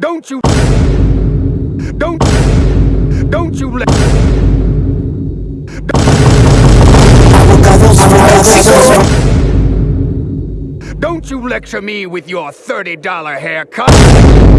Don't you... Don't... Don't you let... Don't you lecture me with your $30 haircut!